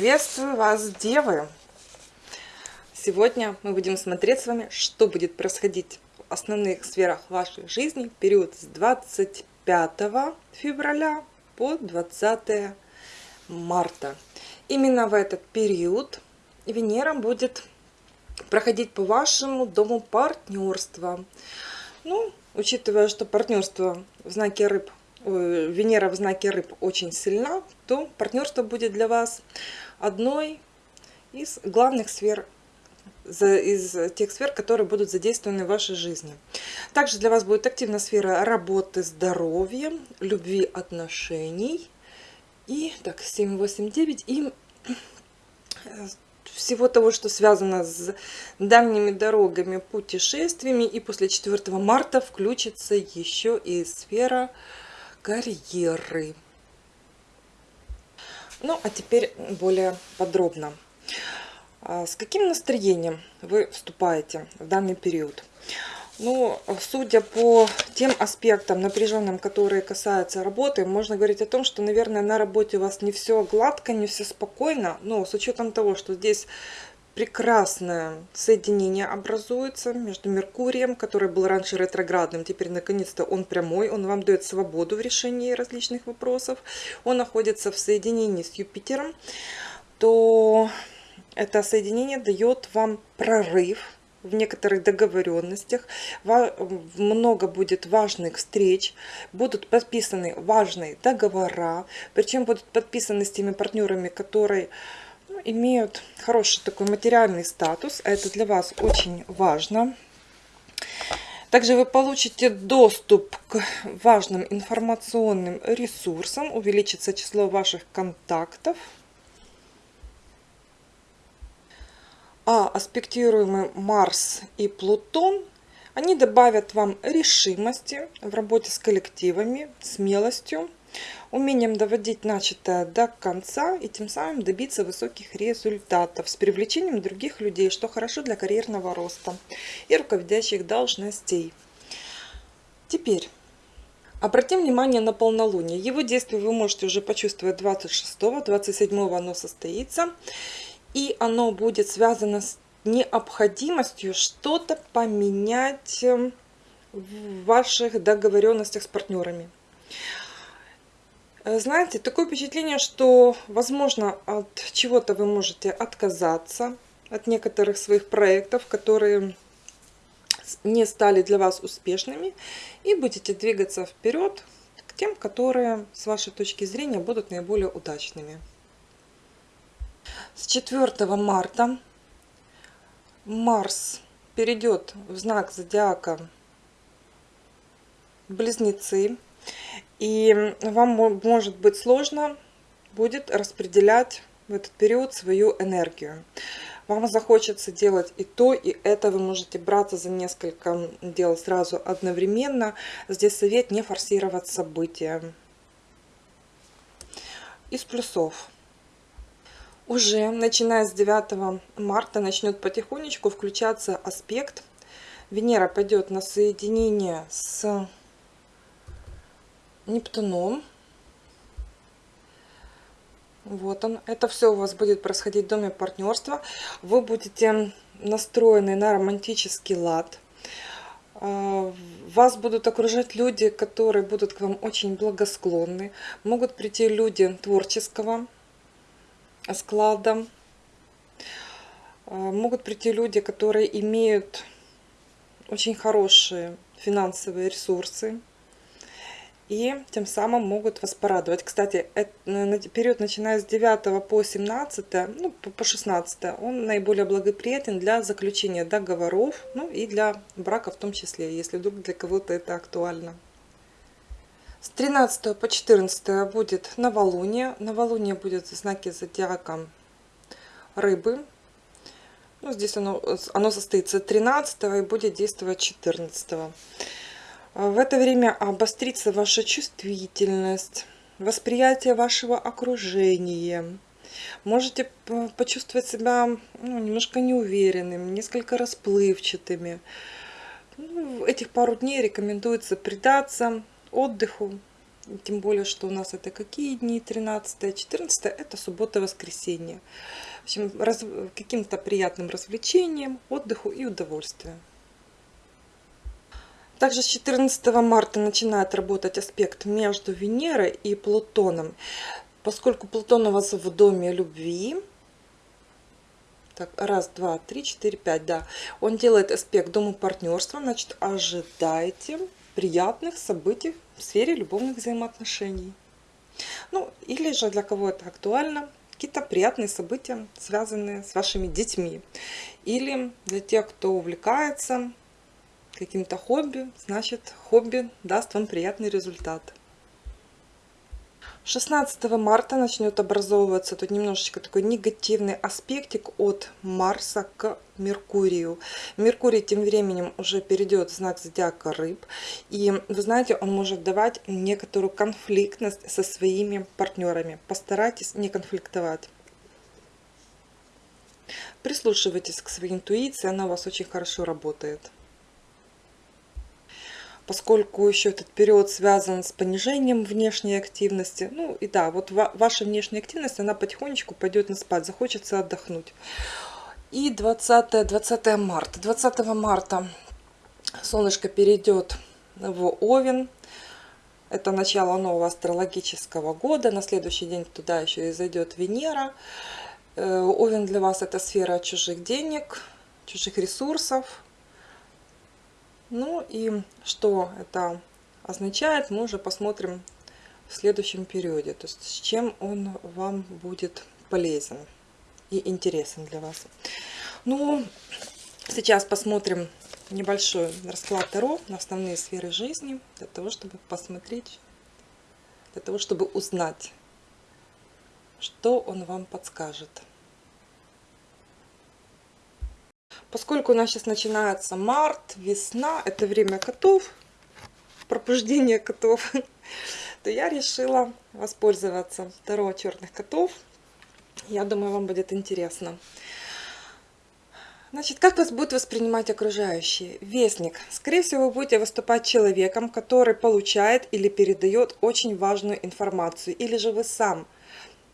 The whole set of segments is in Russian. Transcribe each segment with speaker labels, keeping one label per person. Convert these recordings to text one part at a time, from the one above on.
Speaker 1: Приветствую вас, девы! Сегодня мы будем смотреть с вами, что будет происходить в основных сферах вашей жизни в период с 25 февраля по 20 марта. Именно в этот период Венера будет проходить по вашему дому партнерства. Ну, учитывая, что партнерство в знаке рыб Венера в знаке рыб очень сильна, то партнерство будет для вас одной из главных сфер, из тех сфер, которые будут задействованы в вашей жизни. Также для вас будет активна сфера работы, здоровья, любви, отношений. И так, 7, 8, 9. И всего того, что связано с дальними дорогами, путешествиями. И после 4 марта включится еще и сфера карьеры. Ну, а теперь более подробно. А с каким настроением вы вступаете в данный период? Ну, судя по тем аспектам напряженным, которые касаются работы, можно говорить о том, что, наверное, на работе у вас не все гладко, не все спокойно. Но с учетом того, что здесь прекрасное соединение образуется между Меркурием, который был раньше ретроградным, теперь наконец-то он прямой, он вам дает свободу в решении различных вопросов, он находится в соединении с Юпитером, то это соединение дает вам прорыв в некоторых договоренностях, много будет важных встреч, будут подписаны важные договора, причем будут подписаны с теми партнерами, которые имеют хороший такой материальный статус. Это для вас очень важно. Также вы получите доступ к важным информационным ресурсам, увеличится число ваших контактов. А аспектируемый Марс и Плутон, они добавят вам решимости в работе с коллективами, смелостью умением доводить начатое до конца и тем самым добиться высоких результатов с привлечением других людей, что хорошо для карьерного роста и руководящих должностей. Теперь обратим внимание на полнолуние. Его действие вы можете уже почувствовать 26-27 оно состоится. И оно будет связано с необходимостью что-то поменять в ваших договоренностях с партнерами. Э, знаете, такое впечатление, что, возможно, от чего-то вы можете отказаться, от некоторых своих проектов, которые не стали для вас успешными, и будете двигаться вперед к тем, которые, с вашей точки зрения, будут наиболее удачными. С 4 марта Марс перейдет в знак зодиака Близнецы. И вам может быть сложно будет распределять в этот период свою энергию. Вам захочется делать и то, и это. Вы можете браться за несколько дел сразу одновременно. Здесь совет не форсировать события. Из плюсов. Уже начиная с 9 марта начнет потихонечку включаться аспект. Венера пойдет на соединение с Нептуном. Вот он. Это все у вас будет происходить в доме партнерства. Вы будете настроены на романтический лад. А, вас будут окружать люди, которые будут к вам очень благосклонны. Могут прийти люди творческого склада. А, могут прийти люди, которые имеют очень хорошие финансовые ресурсы и тем самым могут вас порадовать. Кстати, период начиная с 9 по 17, ну, по 16, он наиболее благоприятен для заключения договоров, ну и для брака в том числе, если вдруг для кого-то это актуально. С 13 по 14 будет новолуние. Новолуние будет в знаке зодиака рыбы. Ну, здесь оно, оно состоится 13 и будет действовать 14. А в это время обострится ваша чувствительность, восприятие вашего окружения. Можете почувствовать себя ну, немножко неуверенным, несколько расплывчатыми. Ну, этих пару дней рекомендуется предаться отдыху, тем более, что у нас это какие дни? 13 14 это суббота, воскресенье. В общем, раз, каким-то приятным развлечением, отдыху и удовольствию. Также с 14 марта начинает работать аспект между Венерой и Плутоном. Поскольку Плутон у вас в доме любви, так, раз, два, три, четыре, пять, да. Он делает аспект дому партнерства, значит, ожидайте приятных событий в сфере любовных взаимоотношений. Ну, или же для кого это актуально, какие-то приятные события, связанные с вашими детьми. Или для тех, кто увлекается каким-то хобби, значит хобби даст вам приятный результат. 16 марта начнет образовываться тут немножечко такой негативный аспектик от Марса к Меркурию. Меркурий тем временем уже перейдет в знак зодиака рыб. И вы знаете, он может давать некоторую конфликтность со своими партнерами. Постарайтесь не конфликтовать. Прислушивайтесь к своей интуиции, она у вас очень хорошо работает поскольку еще этот период связан с понижением внешней активности. Ну и да, вот ваша внешняя активность, она потихонечку пойдет на спад, захочется отдохнуть. И 20, 20 марта. 20 марта солнышко перейдет в Овен. Это начало нового астрологического года. На следующий день туда еще и зайдет Венера. Э, Овен для вас это сфера чужих денег, чужих ресурсов, ну и что это означает, мы уже посмотрим в следующем периоде. То есть с чем он вам будет полезен и интересен для вас. Ну, сейчас посмотрим небольшой расклад Таро на основные сферы жизни, для того, чтобы посмотреть, для того, чтобы узнать, что он вам подскажет. Поскольку у нас сейчас начинается март, весна, это время котов, пробуждение котов, то я решила воспользоваться Таро черных котов. Я думаю, вам будет интересно. Значит, как вас будут воспринимать окружающие? Вестник. Скорее всего, вы будете выступать человеком, который получает или передает очень важную информацию. Или же вы сам,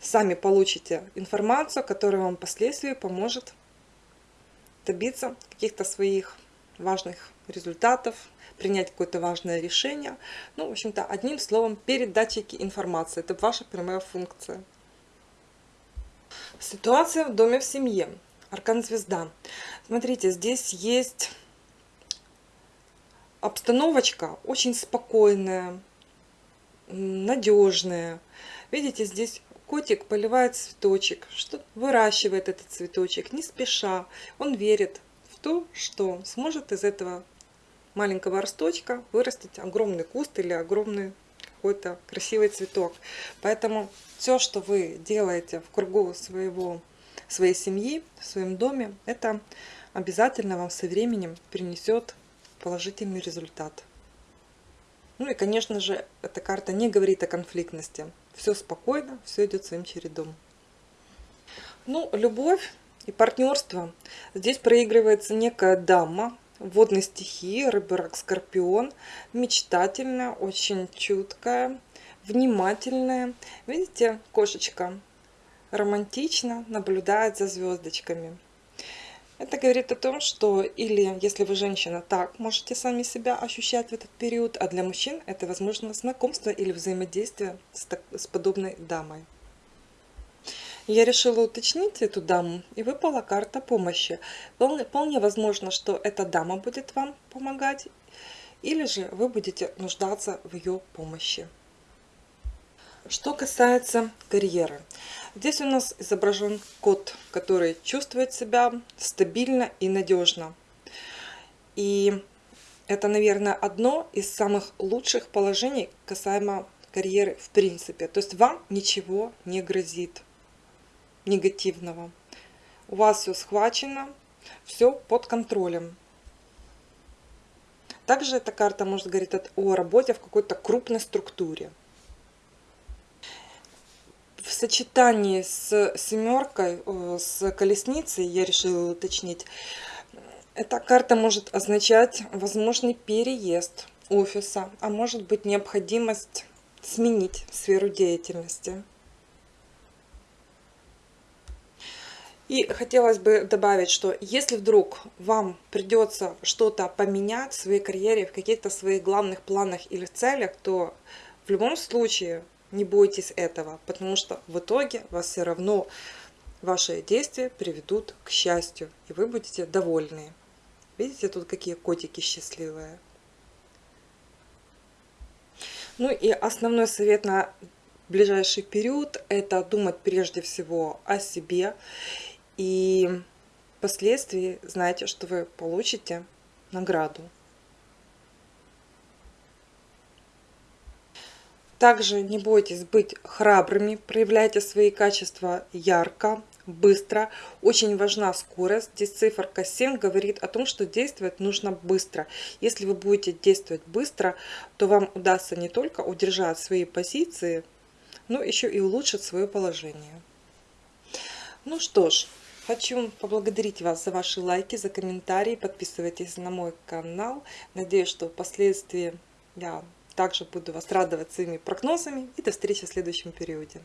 Speaker 1: сами получите информацию, которая вам впоследствии поможет добиться каких-то своих важных результатов, принять какое-то важное решение. Ну, в общем-то, одним словом, передатчики информации. Это ваша прямая функция. Ситуация в доме в семье. Аркан Звезда. Смотрите, здесь есть обстановочка очень спокойная, надежная. Видите, здесь Котик поливает цветочек, что выращивает этот цветочек не спеша. Он верит в то, что сможет из этого маленького росточка вырастить огромный куст или огромный какой-то красивый цветок. Поэтому все, что вы делаете в кругу своего, своей семьи, в своем доме, это обязательно вам со временем принесет положительный результат. Ну и, конечно же, эта карта не говорит о конфликтности. Все спокойно, все идет своим чередом. Ну, любовь и партнерство. Здесь проигрывается некая дама, водной стихии, рыба, рак, скорпион, мечтательная, очень чуткая, внимательная. Видите, кошечка романтично наблюдает за звездочками. Это говорит о том, что или если вы женщина, так можете сами себя ощущать в этот период, а для мужчин это возможно знакомство или взаимодействие с, так, с подобной дамой. Я решила уточнить эту даму, и выпала карта помощи. Вполне, вполне возможно, что эта дама будет вам помогать, или же вы будете нуждаться в ее помощи. Что касается карьеры. Здесь у нас изображен кот, который чувствует себя стабильно и надежно. И это, наверное, одно из самых лучших положений касаемо карьеры в принципе. То есть вам ничего не грозит негативного. У вас все схвачено, все под контролем. Также эта карта может говорить о работе в какой-то крупной структуре в сочетании с семеркой, э, с колесницей, я решила уточнить, эта карта может означать возможный переезд офиса, а может быть необходимость сменить сферу деятельности. И хотелось бы добавить, что если вдруг вам придется что-то поменять в своей карьере, в каких-то своих главных планах или целях, то в любом случае не бойтесь этого, потому что в итоге вас все равно ваши действия приведут к счастью, и вы будете довольны. Видите, тут какие котики счастливые. Ну и основной совет на ближайший период – это думать прежде всего о себе. И впоследствии знаете, что вы получите награду. Также не бойтесь быть храбрыми, проявляйте свои качества ярко, быстро. Очень важна скорость. Здесь циферка 7 говорит о том, что действовать нужно быстро. Если вы будете действовать быстро, то вам удастся не только удержать свои позиции, но еще и улучшить свое положение. Ну что ж, хочу поблагодарить вас за ваши лайки, за комментарии. Подписывайтесь на мой канал. Надеюсь, что впоследствии я также буду вас радовать своими прогнозами. И до встречи в следующем периоде.